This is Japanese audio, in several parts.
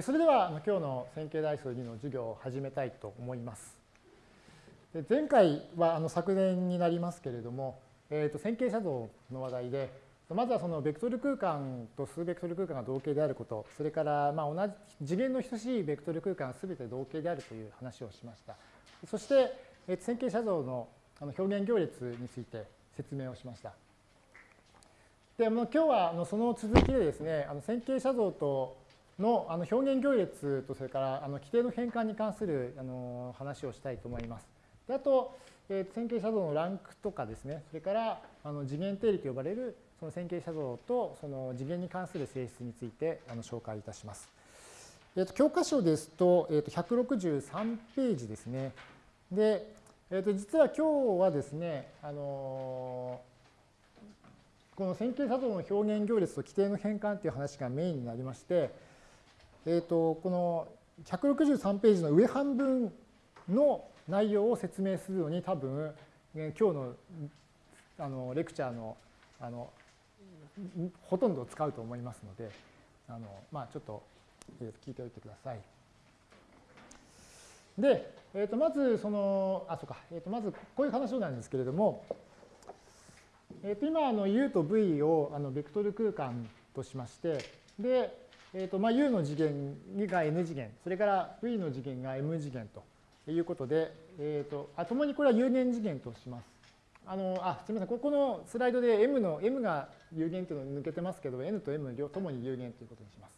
それでは今日の線形代数2の授業を始めたいと思います。前回はあの昨年になりますけれども、えー、と線形写像の話題で、まずはそのベクトル空間と数ベクトル空間が同型であること、それからまあ同じ次元の等しいベクトル空間が全て同型であるという話をしました。そして、え、線形写像の表現行列について説明をしました。で今日はあのその続きでですね、あの線形写像とのあの表現行列とそれからあの規定の変換に関するあの話をしたいと思います。であと、えー、線形写像のランクとかですね、それからあの次元定理と呼ばれるその線形写像とその次元に関する性質についてあの紹介いたします。えー、と教科書ですと,、えー、と163ページですね。で、えー、と実は今日はですね、あのー、この線形写像の表現行列と規定の変換という話がメインになりまして、えーと、この163ページの上半分の内容を説明するのに多分、今日のあのレクチャーのあのほとんど使うと思いますのであの、まあ、ちょっと、聞いておいてください。で、えー、とまずそのあそうか、えー、とまずこういう話なんですけれども、えー、と今あの U と V をあのベクトル空間としましてで、えーとまあ、U の次元が N 次元、それから V の次元が M 次元ということで、えーと、あ共にこれは有限次元とします。あのあすみません、ここのスライドで M の M が有限というの抜けてますけど、N と M 両ともに有限ということにします。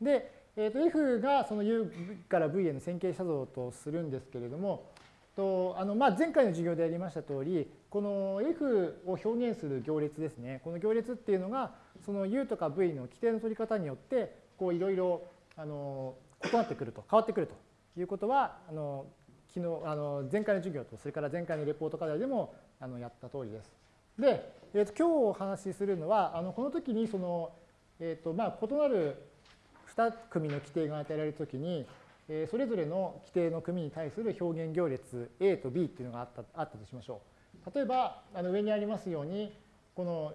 で、えー、と F がその U から V への線形写像とするんですけれども、とあのまあ、前回の授業でやりました通り、この F を表現する行列ですね。この行列っていうのが、その U とか V の規定の取り方によって、こういろいろあの異なってくると、変わってくるということは、あの昨日あの前回の授業と、それから前回のレポート課題でもあのやった通りです。で、えー、と今日お話しするのは、あのこの時にその、えーとまあ、異なる2組の規定が与えられるときに、それぞれの規定の組に対する表現行列 A と B っていうのがあったあったとしましょう。例えば、あの上にありますように、この、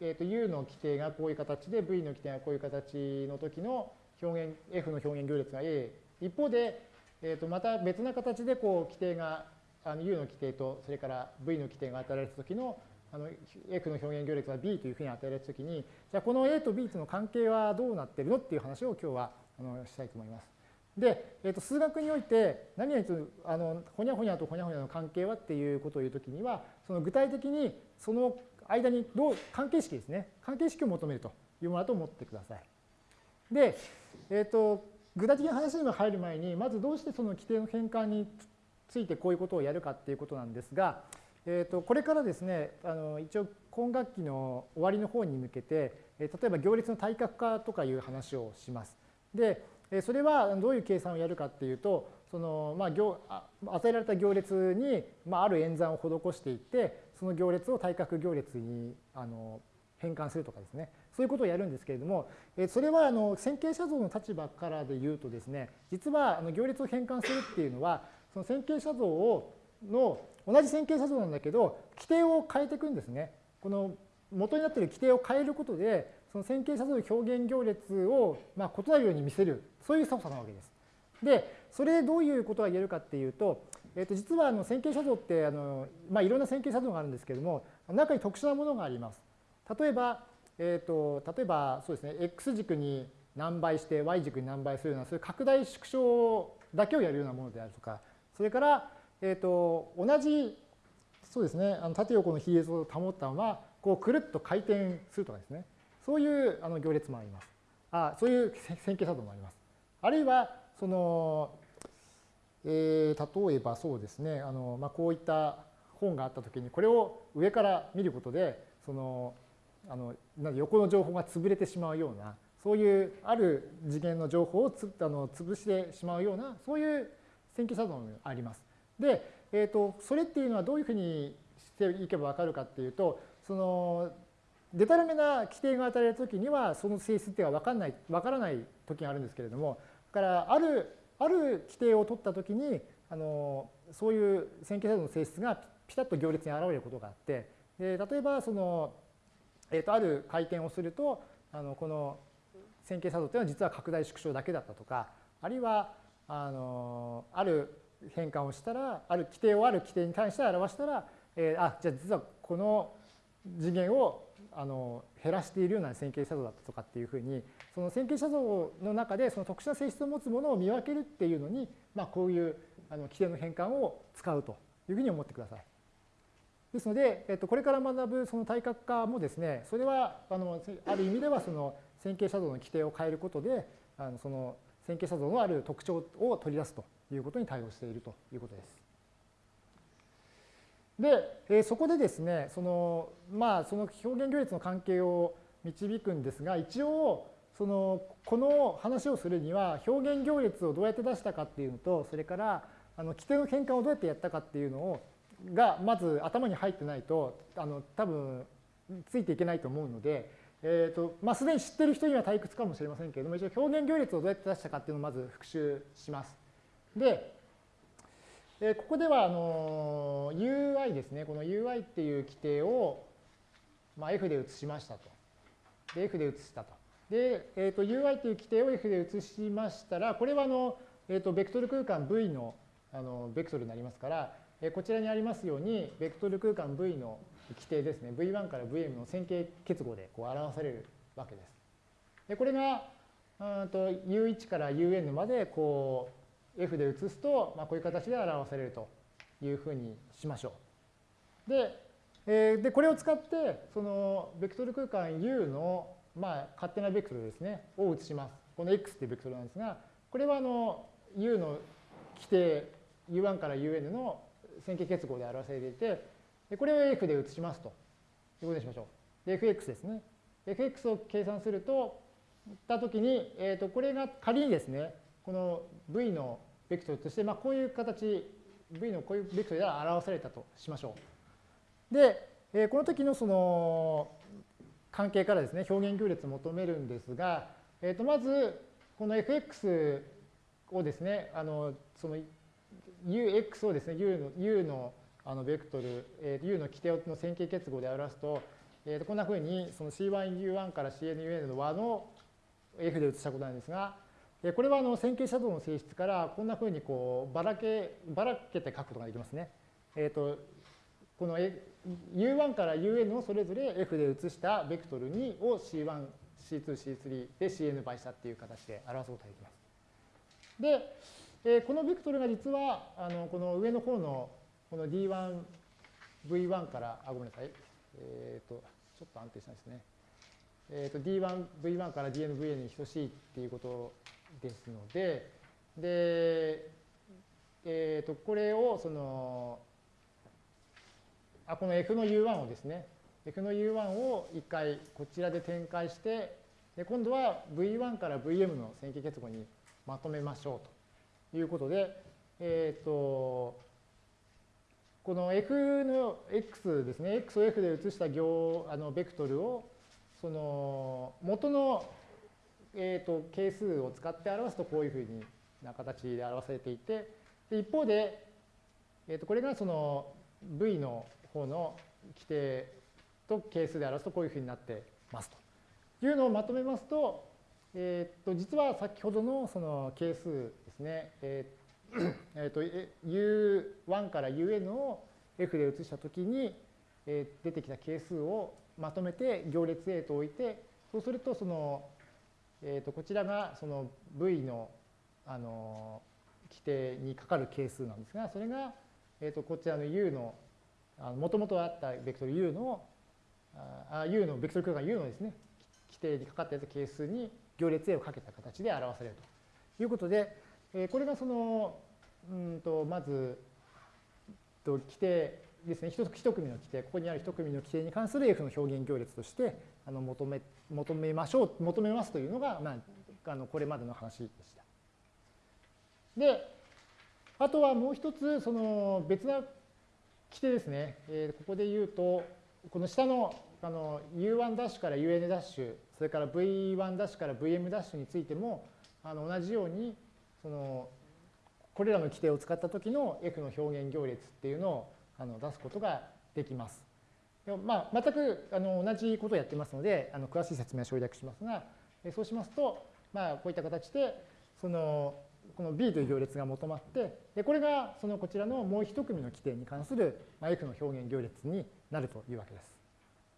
えー、と U の規定がこういう形で V の規定がこういう形の時の表現、F の表現行列が A。一方で、えー、とまた別な形でこう規定があの U の規定とそれから V の規定が与えられた時のあの F の表現行列が B というふうに与えられたときに、じゃあこの A と B との関係はどうなってるのっていう話を今日はあのしたいと思います。で、えー、と数学において何々とあのほにゃほにゃとほにゃほにゃの関係はっていうことを言うときにはその具体的にその間にどう関係式ですね関係式を求めるというものだと思ってください。で、えー、と具体的な話に入る前にまずどうしてその規定の変換についてこういうことをやるかっていうことなんですが、えー、とこれからですねあの一応今学期の終わりの方に向けて例えば行列の対角化とかいう話をします。でそれはどういう計算をやるかっていうと、そのまあ行与えられた行列にまあある演算を施していって、その行列を対角行列にあの変換するとかですね、そういうことをやるんですけれども、それはあの線形写像の立場からで言うとですね、実はあの行列を変換するっていうのは、その線形写像をの同じ線形写像なんだけど、規定を変えていくんですね。この元になっている規定を変えることで、その線形写像表現行列をまあ異なるように見せる、そういう操作なわけです。で、それでどういうことが言えるかっていうと、えー、と実はあの線形写像ってあの、まあ、いろんな線形写像があるんですけれども、中に特殊なものがあります。例えば、えー、と例えばそうですね、x 軸に何倍して y 軸に何倍するような、そういう拡大縮小だけをやるようなものであるとか、それから、えー、と同じそうですね、あの縦横の比率を保ったまま、こうくるっと回転するとかですね。そういうあの行列もあります。あそういう線形作動もあります。あるいは、その、えー、例えばそうですね、あのまあ、こういった本があったときに、これを上から見ることで、そのあの横の情報が潰れてしまうような、そういうある次元の情報をつあの潰してしまうような、そういう線形作動もあります。で、えーと、それっていうのはどういうふうにしていけばわかるかっていうと、そのでたらめな規定が与えられたときには、その性質っていうのは分かんない、分からない時があるんですけれども、だからある、ある規定を取ったときに、あのそういう線形作動の性質がピタッと行列に現れることがあって、で例えばその、えー、とある回転をすると、あのこの線形作動っていうのは実は拡大縮小だけだったとかあるいはあのある変換をしたらある規定をある規定に対して表したら、えー、あじゃあ実はこの次元をあの減らしているような線形作動だったとかっていうふうにその線形作動の中でその特殊な性質を持つものを見分けるっていうのに、まあ、こういうあの規定の変換を使うというふうに思ってください。ですので、えっと、これから学ぶその対角化もですね、それはあのある意味ではその線形写像の規定を変えることで、あのその線形写像のある特徴を取り出すということに対応しているということです。で、えそこでですね、そのまあその表現行列の関係を導くんですが、一応そのこの話をするには表現行列をどうやって出したかっていうのと、それからあの規定の変換をどうやってやったかっていうのをがまず頭に入ってないとあの多分ついていけないと思うので、えーとまあ、すでに知ってる人には退屈かもしれませんけれども一応表現行列をどうやって出したかっていうのをまず復習します。で、えー、ここではあの UI ですねこの UI っていう規定を、まあ、F で移しましたと。で F で移したと。で、えー、と UI という規定を F で移しましたらこれはあの、えー、とベクトル空間 V のあのベクトルになりますからえこちらにありますように、ベクトル空間 V の規定ですね、V1 から Vm の線形結合でこう表されるわけです。でこれがうんと U1 から UN までこう F で移すと、まあ、こういう形で表されるというふうにしましょう。で、えー、でこれを使ってそのベクトル空間 U の、まあ、勝手なベクトルですねを移します。この X っていうベクトルなんですがこれはあの U の規定 U1 から UN の線形結合で表されていて、でこれを F で移しますということにしましょう。で、FX ですね。FX を計算すると、たときに、えー、とこれが仮にですね、この V のベクトルとして、まあ、こういう形、V のこういうベクトルで表されたとしましょう。で、えー、この時のその関係からですね、表現行列を求めるんですが、えー、とまず、この fx をですね、あのその ux をですね、u の u のあのベクトル、えー、u の規定の線形結合で表すと、えー、とこんなふうにその C1U1 から CNUN の和の F で移したことなんですが、これはあの線形シャドウの性質からこんなふうにこうばらけばらけて書くことができますね。えー、とこの U1 から UN をそれぞれ F で移したベクトル2を C1、C2、C3 で CN 倍したっていう形で表すことができます。で、えこのベクトルが実はあのこの上の方のこの D1、V1 から、あ、ごめんなさい。えっ、ー、と、ちょっと安定しないですね。えっ、と、D1、V1 から DN、VN に等しいっていうことですので、で、えっ、ー、と、これを、その、あ、この F の U1 をですね、F の U1 を一回こちらで展開して、で今度は V1 から VM の線形結合にまとめましょうということで、えっ、ー、と、この f の x ですね、x を f で移した行あのベクトルをその元の、えーと、係数を使って表すとこういうふうな形で表されていて、で一方で、えー、とこれがその v の方の規定と係数で表すとこういうふうになってますと。いうのをまとめますと、えー、と実は先ほどのその係数ですね、えーえと U1 から UN を F で移したときに、え出てきた係数をまとめて行列 A と置いて、そうするとその、えー、とこちらがその V のあの規定にかかる係数なんですが、それが、えー、とこちらの U のもともとあったベクトル U のあ U のベクトル空間 U のですね規定にかかったやつ係数に行列 A をかけた形で表されるということで、えこれがその、うんと、まず、と規定ですね、一組の規定、ここにある一組の規定に関する F の表現行列としてあの求め求めましょう、求めますというのが、まあ、あのこれまでの話でした。で、あとはもう一つ、その別な規定ですね、えー、ここで言うと、この下のあの U1' から UN'、それから V1' から VM' についても、あの同じように、そのこれらの規定を使った時の F の表現行列っていうのをあの出すことができます。まあ、全くあの同じことをやってますのであの詳しい説明は省略しますが、そうしますと、まあ、こういった形で、その、この B という行列が求まって、でこれがそのこちらのもう一組の規定に関する F の表現行列になるというわけです。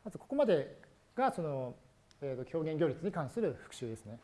まずここまでがその、えー、と表現行列に関する復習ですね。